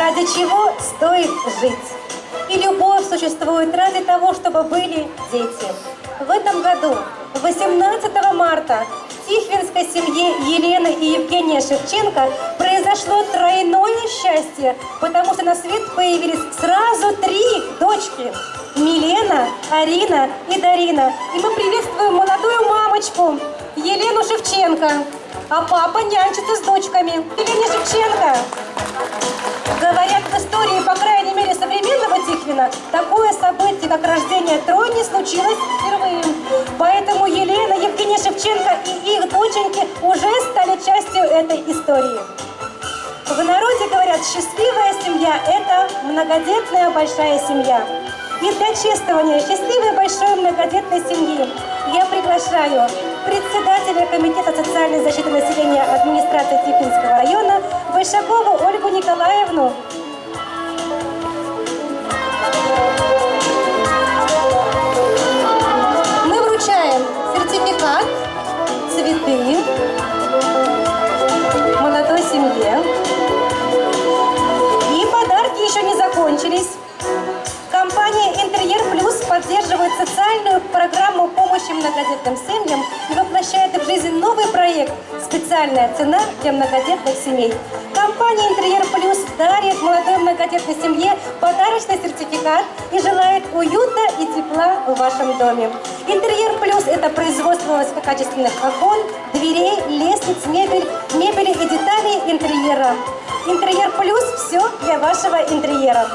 ради чего стоит жить. И любовь существует ради того, чтобы были дети. В этом году, 18 марта, в Тихвинской семье Елены и Евгения Шевченко произошло тройное счастье, потому что на свет появились сразу три дочки. Милена, Арина и Дарина. И мы приветствуем молодую мамочку Елену Шевченко. А папа нянчится с дочками. Елене Шевченко. Говорят, в истории, по крайней мере, современного Тихвина, такое событие, как рождение тройни, случилось впервые. Поэтому Елена, Евгения Шевченко и их доченьки уже стали частью этой истории. В народе говорят, счастливая семья – это многодетная большая семья. И для чествования счастливой большой многодетной семьи я приглашаю председателя Комитета социальной защиты населения администрации Тихвинского района Большакову Ольгу Николаевну. Мы вручаем сертификат, цветы молодой семье. И подарки еще не закончились. Компания «Интерьер Плюс» поддерживает социальную программу помощи многодетным семьям и воплощает в жизнь новый проект «Специальная цена для многодетных семей». Компания «Интерьер Плюс» дарит молодой многодетной семье подарочный сертификат и желает уюта и тепла в вашем доме. «Интерьер Плюс» – это производство высококачественных окон, дверей, лестниц, мебель, мебели и деталей интерьера. «Интерьер Плюс» – все для вашего интерьера.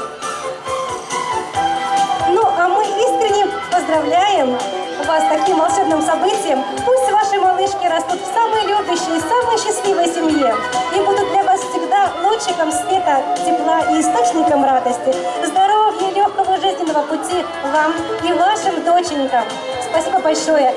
Ну, а мы искренне поздравляем вас таким волшебным событием. Пусть ваши малышки растут в самой любящей, самой счастливой семье и будут для вас всегда лучиком света, тепла и источником радости. Здоровья, легкого жизненного пути вам и вашим доченькам. Спасибо большое.